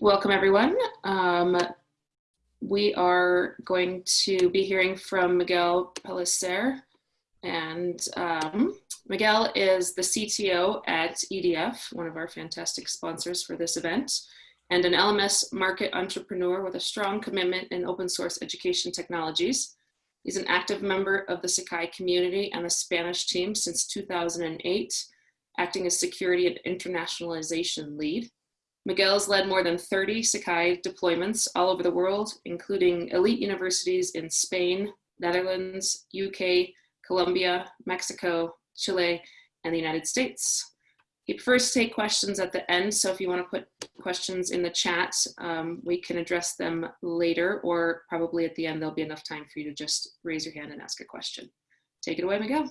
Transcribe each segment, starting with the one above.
Welcome everyone. Um, we are going to be hearing from Miguel Pellicer and um, Miguel is the CTO at EDF, one of our fantastic sponsors for this event, and an LMS market entrepreneur with a strong commitment in open source education technologies. He's an active member of the Sakai community and the Spanish team since 2008, acting as security and internationalization lead. Miguel's led more than 30 Sakai deployments all over the world, including elite universities in Spain, Netherlands, UK, Colombia, Mexico, Chile, and the United States. He prefers to take questions at the end, so if you want to put questions in the chat, um, we can address them later, or probably at the end there'll be enough time for you to just raise your hand and ask a question. Take it away, Miguel.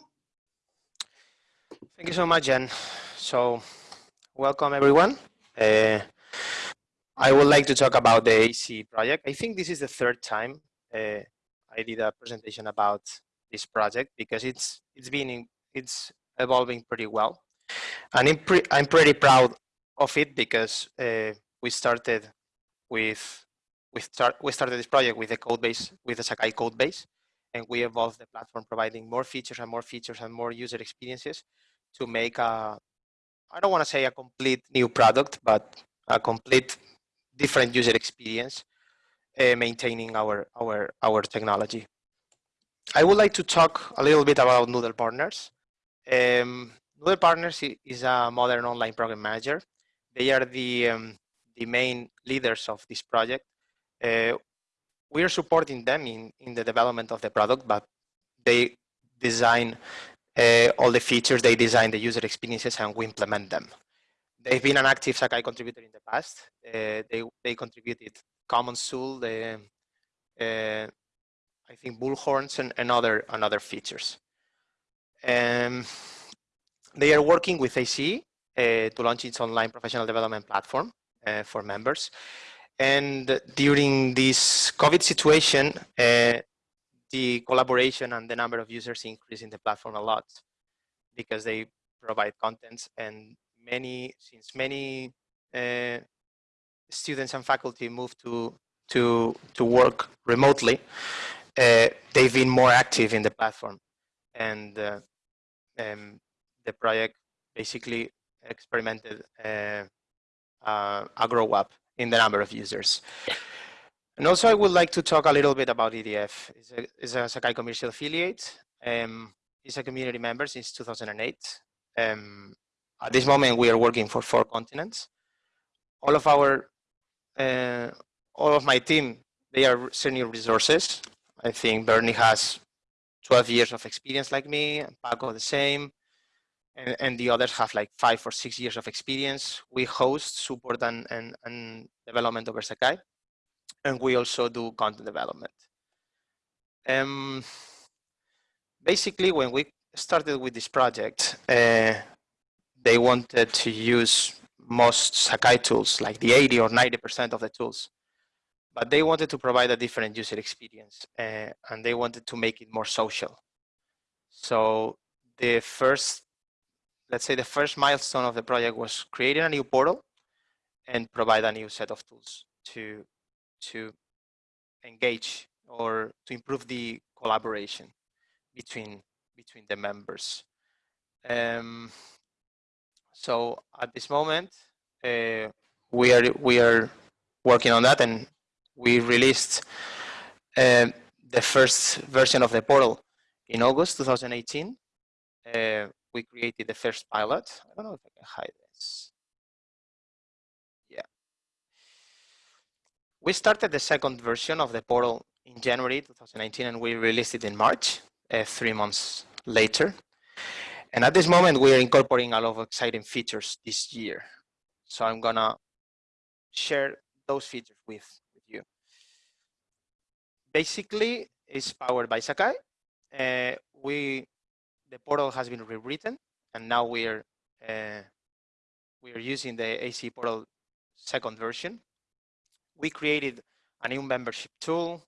Thank you so much, Jen. So, welcome everyone. Uh, I would like to talk about the AC project. I think this is the third time uh, I did a presentation about this project because it's it's been it's evolving pretty well, and I'm, pre I'm pretty proud of it because uh, we started with we start we started this project with a code base with a Sakai code base, and we evolved the platform, providing more features and more features and more user experiences to make a I don't want to say a complete new product, but a complete different user experience, uh, maintaining our our our technology. I would like to talk a little bit about Noodle Partners. Um, Noodle Partners is a modern online program manager. They are the, um, the main leaders of this project. Uh, we are supporting them in, in the development of the product, but they design uh, all the features, they design the user experiences, and we implement them. They've been an active Sakai contributor in the past. Uh, they, they contributed Commons Tool, the, uh, I think bullhorns and, and other and other features. Um, they are working with AC uh, to launch its online professional development platform uh, for members. And during this COVID situation, uh, the collaboration and the number of users increased in the platform a lot because they provide contents and many, since many uh, students and faculty move to, to, to work remotely, uh, they've been more active in the platform. And uh, um, the project basically experimented uh, uh, a grow up in the number of users. And also I would like to talk a little bit about EDF. It's a, it's a Sakai commercial affiliate. Um, it's a community member since 2008. Um, at this moment, we are working for four continents. All of our, uh, all of my team, they are senior resources. I think Bernie has 12 years of experience like me, Paco the same, and, and the others have like five or six years of experience. We host, support, and, and, and development over Sakai, and we also do content development. Um, basically, when we started with this project, uh, they wanted to use most Sakai tools, like the 80 or 90% of the tools but they wanted to provide a different user experience uh, and they wanted to make it more social. So the first, let's say the first milestone of the project was creating a new portal and provide a new set of tools to, to engage or to improve the collaboration between, between the members. Um, so at this moment, uh, we are we are working on that and we released uh, the first version of the portal in August 2018. Uh, we created the first pilot. I don't know if I can hide this. Yeah. We started the second version of the portal in January 2019 and we released it in March, uh, three months later. And at this moment, we are incorporating a lot of exciting features this year. So I'm gonna share those features with you. basically it's powered by Sakai. Uh, we the portal has been rewritten, and now we're uh, we're using the AC portal second version. We created a new membership tool.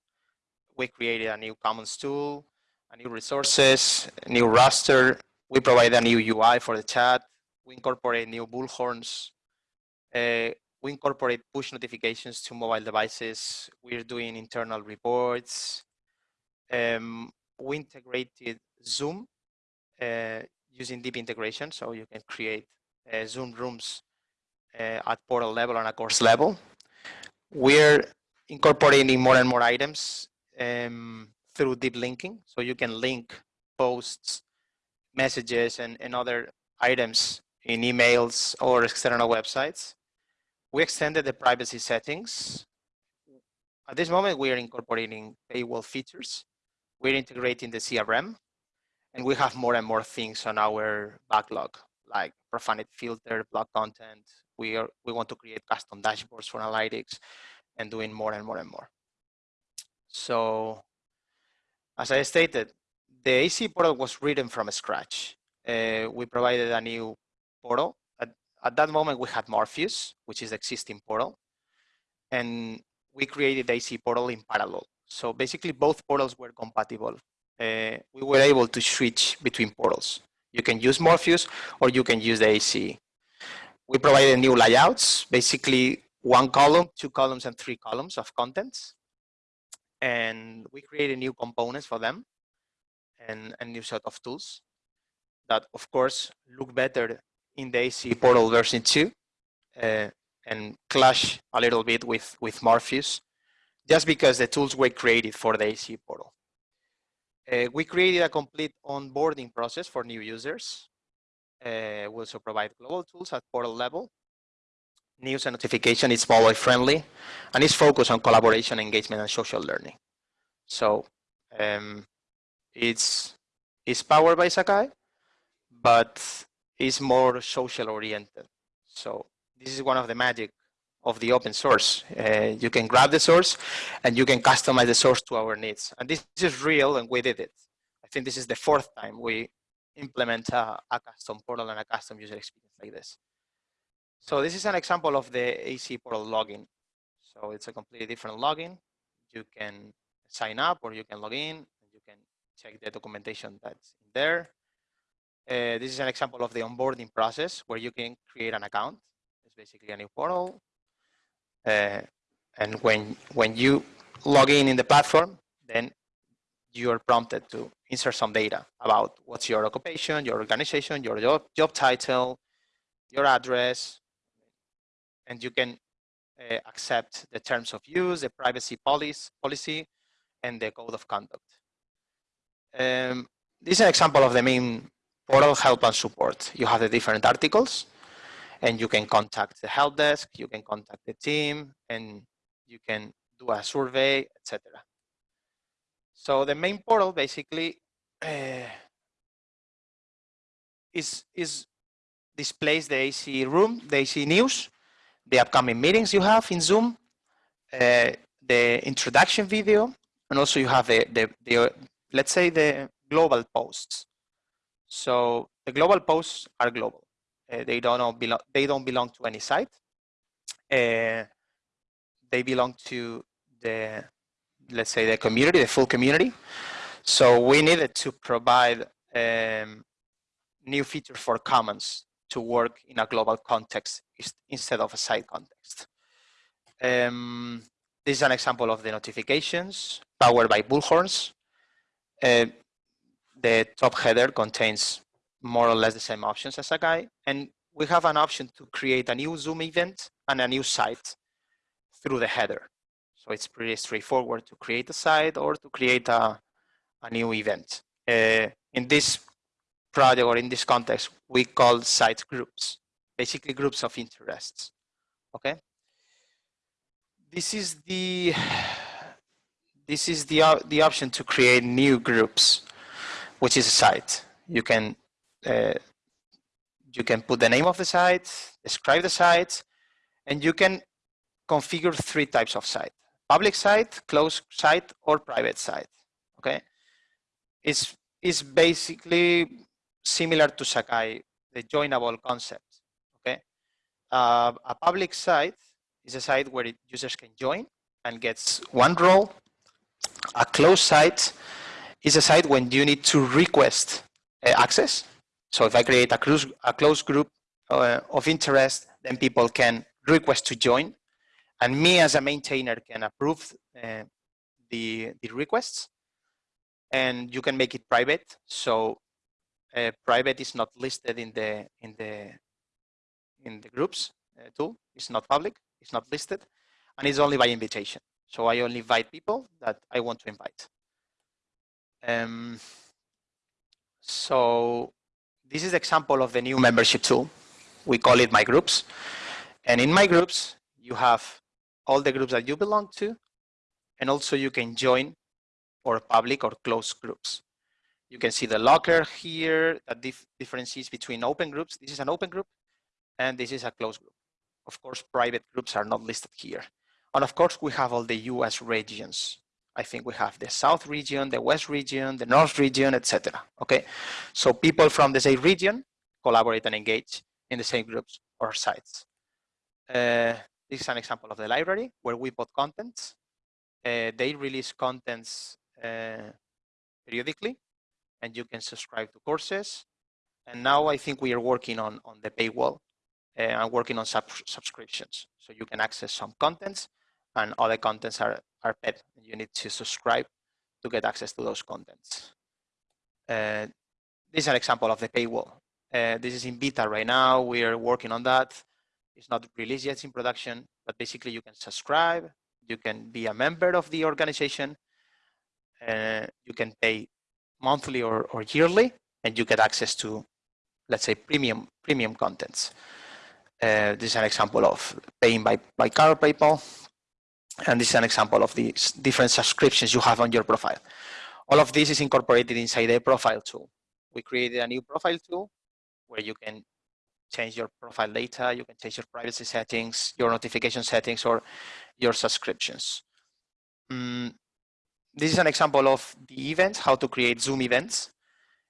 We created a new commons tool, a new resources, a new roster. We provide a new UI for the chat. We incorporate new bullhorns. Uh, we incorporate push notifications to mobile devices. We're doing internal reports. Um, we integrated Zoom uh, using deep integration, so you can create uh, Zoom rooms uh, at portal level and a course level. We're incorporating more and more items um, through deep linking, so you can link posts, messages, and, and other items in emails or external websites. We extended the privacy settings. At this moment, we are incorporating paywall features. We're integrating the CRM, and we have more and more things on our backlog, like profanity filter, block content. We are we want to create custom dashboards for analytics, and doing more and more and more. So, as I stated, the AC portal was written from scratch. Uh, we provided a new portal. At, at that moment, we had Morpheus, which is the existing portal. And we created the AC portal in parallel. So basically, both portals were compatible. Uh, we were able to switch between portals. You can use Morpheus or you can use the AC. We provided new layouts, basically one column, two columns, and three columns of contents. And we created new components for them and a new set of tools that, of course, look better in the AC portal version 2 uh, and clash a little bit with, with Morpheus just because the tools were created for the AC portal. Uh, we created a complete onboarding process for new users. Uh, we also provide global tools at portal level. News and notification is mobile friendly and is focused on collaboration, engagement, and social learning. So um, it's, it's powered by Sakai, but is more social oriented. So this is one of the magic of the open source. Uh, you can grab the source and you can customize the source to our needs. And this is real and we did it. I think this is the fourth time we implement a, a custom portal and a custom user experience like this. So this is an example of the AC portal login. So it's a completely different login. You can sign up or you can log in and you can check the documentation that's in there. Uh, this is an example of the onboarding process where you can create an account. It's basically a new portal. Uh, and when, when you log in in the platform, then you're prompted to insert some data about what's your occupation, your organization, your job, job title, your address, and you can uh, accept the terms of use, the privacy policy, policy, and the code of conduct. Um, this is an example of the main portal help and support. You have the different articles and you can contact the help desk, you can contact the team, and you can do a survey, etc. So the main portal basically uh, is, is displays the AC room, the AC news, the upcoming meetings you have in Zoom, uh, the introduction video, and also you have the, the, the, let's say the global posts. So the global posts are global. Uh, they don't belong. They don't belong to any site. Uh, they belong to the, let's say, the community, the full community. So we needed to provide um, new features for Commons to work in a global context instead of a site context. Um, this is an example of the notifications powered by Bullhorns. Uh, the top header contains more or less the same options as a Sakai. And we have an option to create a new Zoom event and a new site through the header. So it's pretty straightforward to create a site or to create a, a new event. Uh, in this project or in this context, we call site groups, basically groups of interests, okay? This is the, this is the, the option to create new groups which is a site. You can uh, you can put the name of the site, describe the site, and you can configure three types of site: public site, closed site, or private site. Okay, it's it's basically similar to Sakai, the joinable concept. Okay, uh, a public site is a site where users can join and gets one role. A closed site is a site when you need to request uh, access. So if I create a, close, a closed group uh, of interest, then people can request to join, and me as a maintainer can approve uh, the, the requests, and you can make it private. So uh, private is not listed in the in the in the groups uh, tool. It's not public. It's not listed, and it's only by invitation. So I only invite people that I want to invite. Um, so this is example of the new membership tool. We call it My Groups. And in My Groups, you have all the groups that you belong to, and also you can join or public or closed groups. You can see the locker here that dif differences between open groups. This is an open group, and this is a closed group. Of course, private groups are not listed here. And of course, we have all the US regions. I think we have the South region, the West region, the North region, etc. Okay, so people from the same region collaborate and engage in the same groups or sites. Uh, this is an example of the library where we put contents. Uh, they release contents uh, periodically, and you can subscribe to courses. And now I think we are working on, on the paywall uh, and working on sub subscriptions. So you can access some contents and other contents are, are paid. You need to subscribe to get access to those contents. Uh, this is an example of the paywall. Uh, this is in beta right now. We are working on that. It's not released yet in production, but basically you can subscribe. You can be a member of the organization. Uh, you can pay monthly or, or yearly, and you get access to, let's say, premium premium contents. Uh, this is an example of paying by, by card PayPal. And this is an example of the different subscriptions you have on your profile. All of this is incorporated inside the profile tool. We created a new profile tool where you can change your profile data, you can change your privacy settings, your notification settings, or your subscriptions. Mm, this is an example of the events, how to create Zoom events.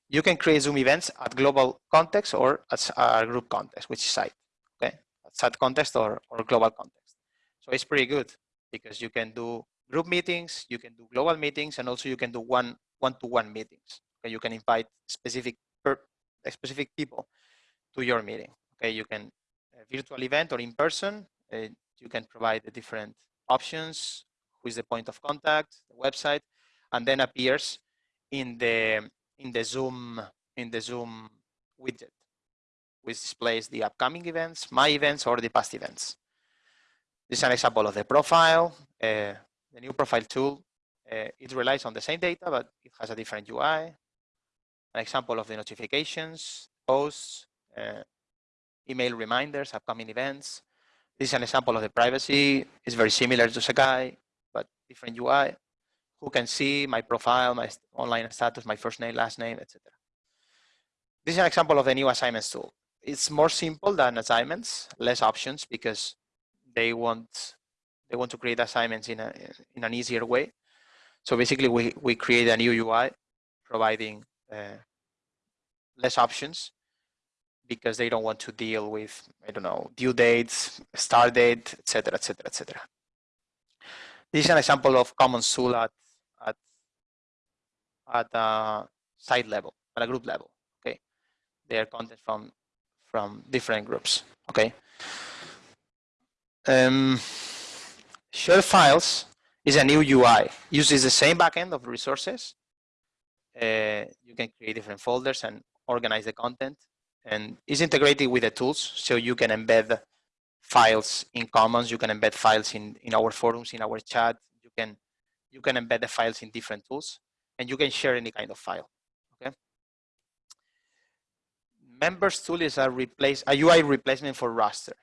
You can create Zoom events at global context or at a group context, which site, okay? At site context or, or global context. So it's pretty good because you can do group meetings, you can do global meetings, and also you can do one one-to-one -one meetings. Okay, you can invite specific per, specific people to your meeting. Okay, you can virtual event or in person. Uh, you can provide the different options. Who is the point of contact? The website, and then appears in the in the Zoom in the Zoom widget, which displays the upcoming events, my events, or the past events. This is an example of the profile. Uh, the new profile tool, uh, it relies on the same data, but it has a different UI. An example of the notifications, posts, email reminders, upcoming events. This is an example of the privacy. It's very similar to Sakai, but different UI. Who can see my profile, my online status, my first name, last name, etc. This is an example of the new assignments tool. It's more simple than assignments, less options because they want they want to create assignments in a in an easier way. So basically, we we create a new UI, providing uh, less options because they don't want to deal with I don't know due dates, start date, etc., etc., etc. This is an example of common tool at at at a site level, at a group level. Okay, they are content from from different groups. Okay. Um, share files is a new UI. Uses the same backend of resources. Uh, you can create different folders and organize the content. And is integrated with the tools, so you can embed files in Commons. You can embed files in in our forums, in our chat. You can you can embed the files in different tools, and you can share any kind of file. Okay. Members tool is a replace a UI replacement for roster.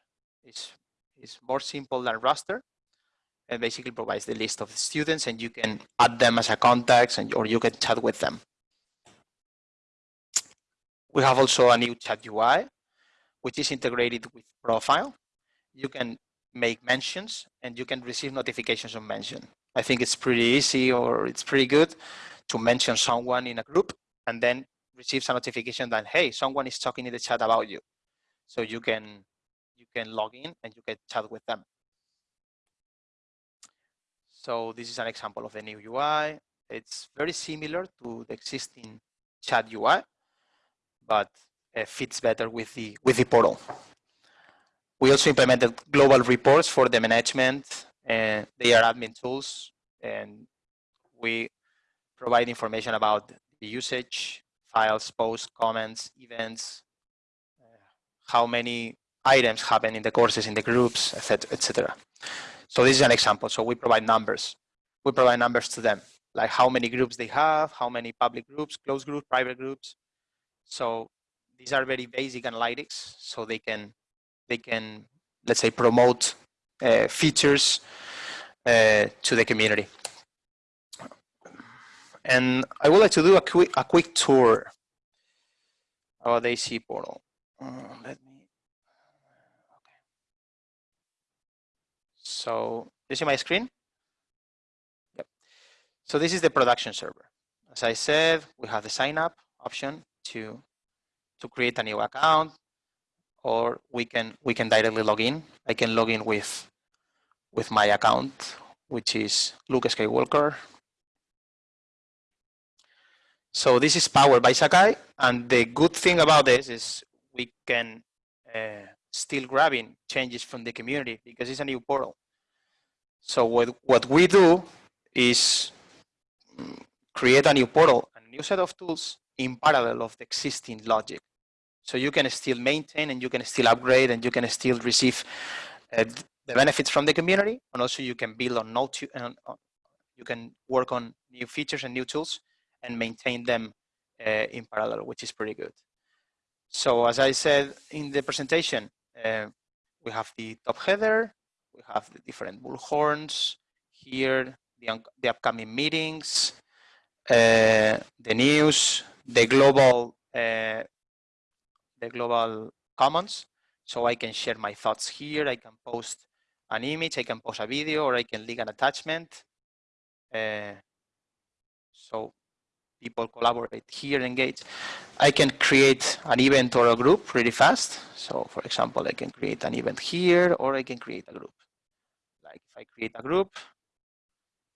It's it's more simple than roster and basically provides the list of the students and you can add them as a contacts and or you can chat with them. We have also a new chat UI, which is integrated with profile. You can make mentions and you can receive notifications on mention. I think it's pretty easy or it's pretty good to mention someone in a group and then receives a notification that, hey, someone is talking in the chat about you. So you can you can log in and you can chat with them. So this is an example of the new UI. It's very similar to the existing chat UI, but it fits better with the with the portal. we also implemented global reports for the management and they are admin tools and we provide information about the usage, files, posts, comments, events, uh, how many items happen in the courses, in the groups, etc., etc. So this is an example. So we provide numbers. We provide numbers to them, like how many groups they have, how many public groups, closed groups, private groups. So these are very basic analytics, so they can they can let's say promote uh, features uh, to the community. And I would like to do a quick a quick tour of the AC portal. Uh, let me. Okay. So you see my screen? Yep. So this is the production server. As I said, we have the sign up option to to create a new account, or we can we can directly log in. I can log in with with my account, which is Luke Skywalker. So this is powered by Sakai, and the good thing about this is we can uh, still grabbing changes from the community because it's a new portal. So what what we do is mm, create a new portal, a new set of tools in parallel of the existing logic. So you can still maintain and you can still upgrade and you can still receive uh, the benefits from the community and also you can build on and uh, you can work on new features and new tools and maintain them uh, in parallel, which is pretty good. So as I said in the presentation, uh, we have the top header, we have the different bullhorns here, the, the upcoming meetings, uh, the news, the global uh, the global commons. So I can share my thoughts here. I can post an image, I can post a video, or I can link an attachment. Uh, so people collaborate here, engage. I can create an event or a group really fast. So for example, I can create an event here, or I can create a group. Like if I create a group,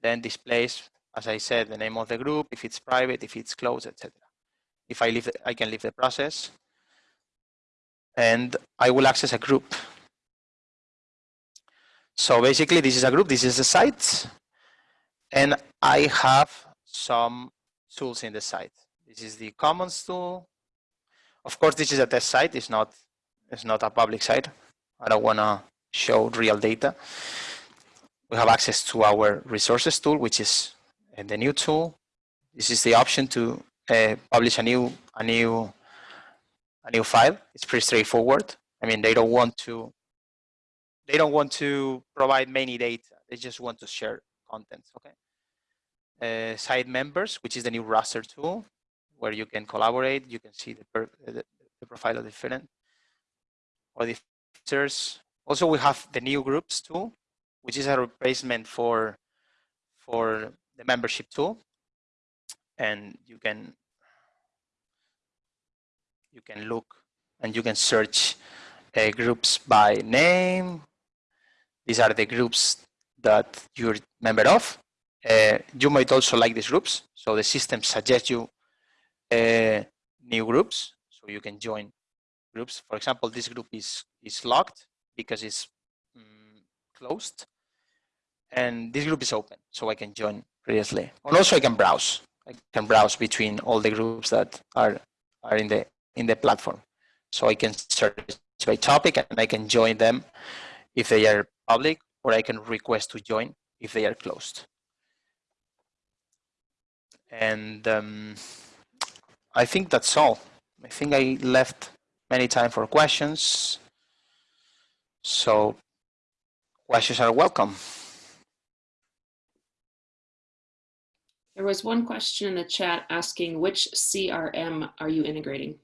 then displays, as I said, the name of the group, if it's private, if it's closed, etc. If I leave, I can leave the process and I will access a group. So basically this is a group, this is the site, and I have some tools in the site. This is the commons tool. Of course, this is a test site, it's not, it's not a public site. I don't wanna show real data. We have access to our resources tool, which is the new tool. This is the option to uh, publish a new, a new a new file. It's pretty straightforward. I mean, they don't want to they don't want to provide many data. They just want to share content. Okay. Uh, site members, which is the new roster tool, where you can collaborate. You can see the, per, the, the profile of different or the features. Also, we have the new groups tool, which is a replacement for for the membership tool, and you can you can look and you can search uh, groups by name. These are the groups that you're member of. Uh, you might also like these groups. So the system suggests you uh, new groups. So you can join groups. For example, this group is, is locked because it's um, closed. And this group is open, so I can join previously. And also I can browse. I can browse between all the groups that are, are in the in the platform. So I can search by topic and I can join them if they are public or I can request to join if they are closed. And um, I think that's all. I think I left many time for questions. So questions are welcome. There was one question in the chat asking which CRM are you integrating?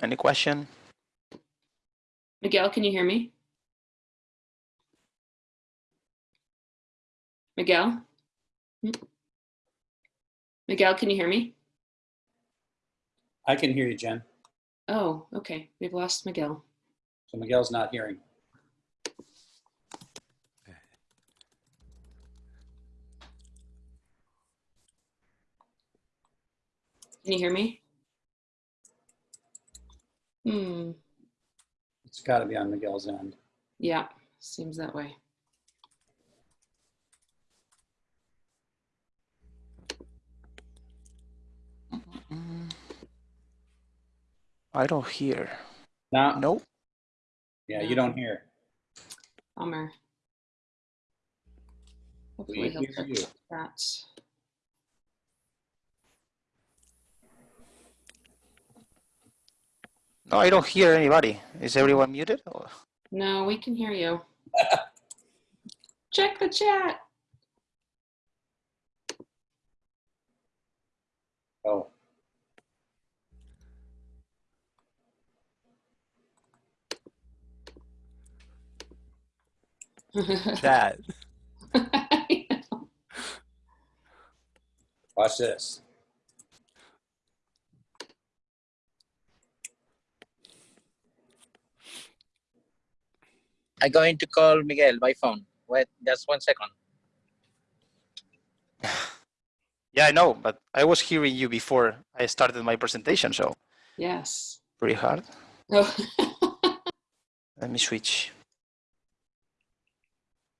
Any question? Miguel, can you hear me? Miguel? Hmm? Miguel, can you hear me? I can hear you, Jen. Oh, okay. We've lost Miguel. So Miguel's not hearing. Can you hear me? Hmm, It's got to be on Miguel's end. yeah, seems that way. I don't hear. No, Nope. Yeah, you don't hear. Bummer. Hopefully We he'll hear fix you. that. No, I don't hear anybody. Is everyone muted? Or- No, we can hear you. Check the chat. Oh, Chat. watch this. I'm going to call Miguel by phone. Wait, just one second. Yeah, I know, but I was hearing you before I started my presentation, so yes. pretty hard. Oh. Let me switch.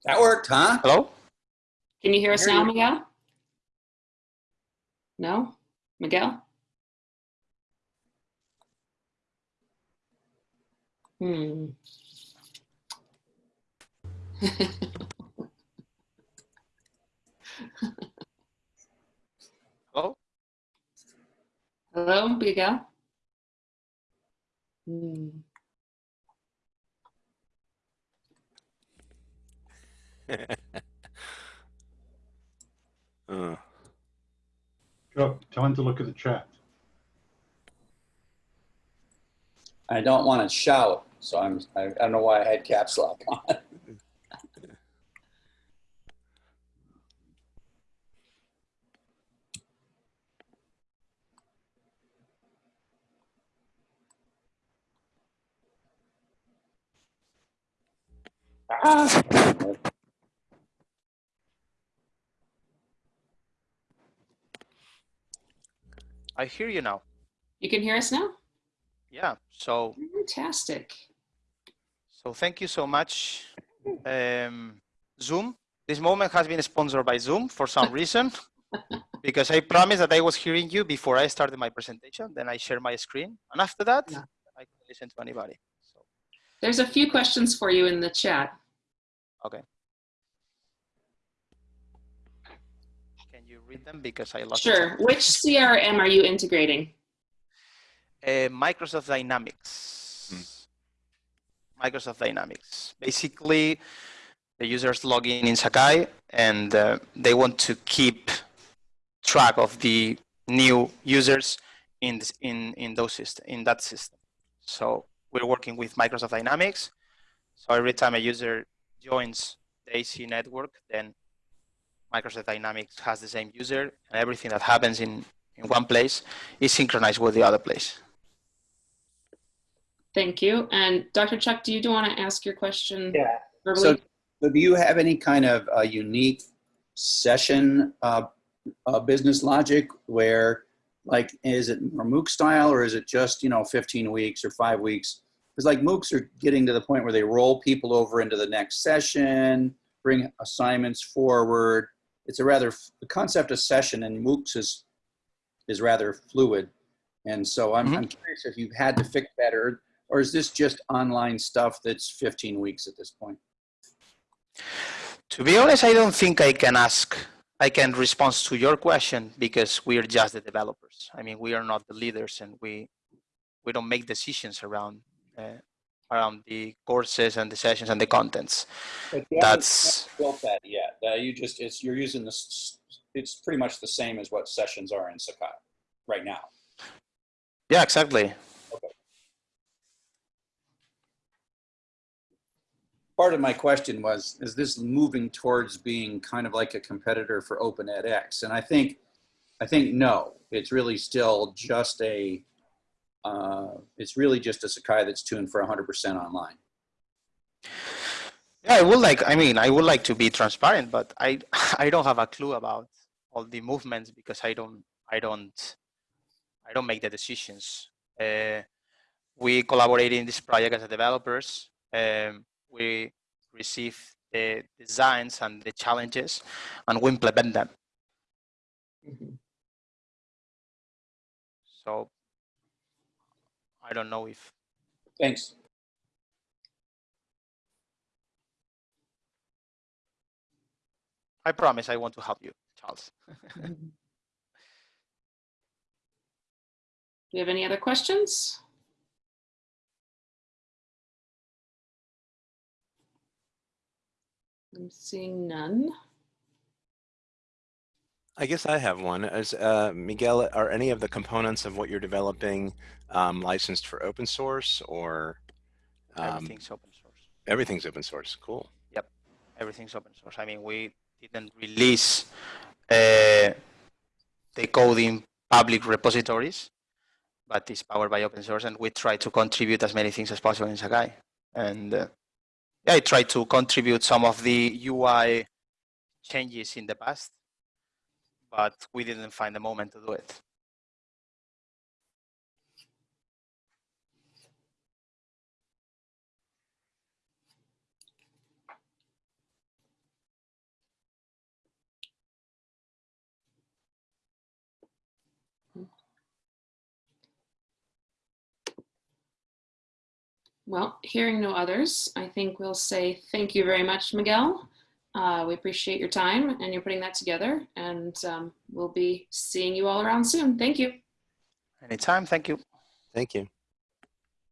That worked, huh? Hello? Can you hear us now. Miguel? No? Miguel? Hmm. Hello? Hello, Miguel? Hmm. Uh, Joe, tell him to look at the chat. I don't want to shout, so I'm, I I don't know why I had caps lock on. I hear you now. You can hear us now? Yeah, so Fantastic. so thank you so much. Um, Zoom. This moment has been sponsored by Zoom for some reason, because I promised that I was hearing you before I started my presentation. Then I share my screen, and after that, Yeah. I can listen to anybody. So, There's a few questions for you in the chat. okay. Can you read them because I lost? Sure. Which CRM are you integrating? Uh, Microsoft Dynamics. Microsoft Dynamics. Basically, the users log in in Sakai and uh, they want to keep track of the new users in this, in in those system in that system. So we're working with Microsoft Dynamics. So every time a user joins the AC network, then Microsoft Dynamics has the same user, and everything that happens in in one place is synchronized with the other place. Thank you. And Dr. Chuck, do you do want to ask your question Yeah. verbally? So, so do you have any kind of uh, unique session uh, uh, business logic where, like, is it more MOOC style or is it just, you know, 15 weeks or five weeks? Because, like, MOOCs are getting to the point where they roll people over into the next session, bring assignments forward. It's a rather, the concept of session in MOOCs is, is rather fluid. And so I'm, Mhm. I'm curious if you've had to fix that or, or is this just online stuff that's 15 weeks at this point? To be honest, I don't think I can ask, I can respond to your question because we are just the developers. I mean, we are not the leaders and we, we don't make decisions around, uh, around the courses and the sessions and the contents. But you haven't That's, built that yet. Uh, you just, it's, you're using this, it's pretty much the same as what sessions are in Sakai right now. yeah, exactly. Part of my question was, is this moving towards being kind of like a competitor for Open edX? And I think, I think no, it's really still just a, uh, it's really just a Sakai that's tuned for 100% online. Yeah, I would like, I mean, I would like to be transparent, but I, I don't have a clue about all the movements because I don't, I don't, I don't make the decisions. Uh, we collaborate in this project as a developers. Um, we receive the designs and the challenges, and we implement them. Mhm. So I don't know if Thanks. I promise I want to help you, Charles. Do you have any other questions? I'm seeing none. I guess I have one. Is uh, Miguel, are any of the components of what you're developing um, licensed for open source or um, Everything's open source. everything's open source? Cool. Yep, everything's open source. I mean, we didn't release uh, the code in public repositories, but it's powered by open source, and we try to contribute as many things as possible in Sakai. And uh, yeah, I tried to contribute some of the UI changes in the past, but we didn't find the moment to do it. Well, hearing no others, I think we'll say thank you very much, Miguel. Uh, we appreciate your time and you're putting that together, and um, we'll be seeing you all around soon. Thank you. Anytime, thank you. Thank you.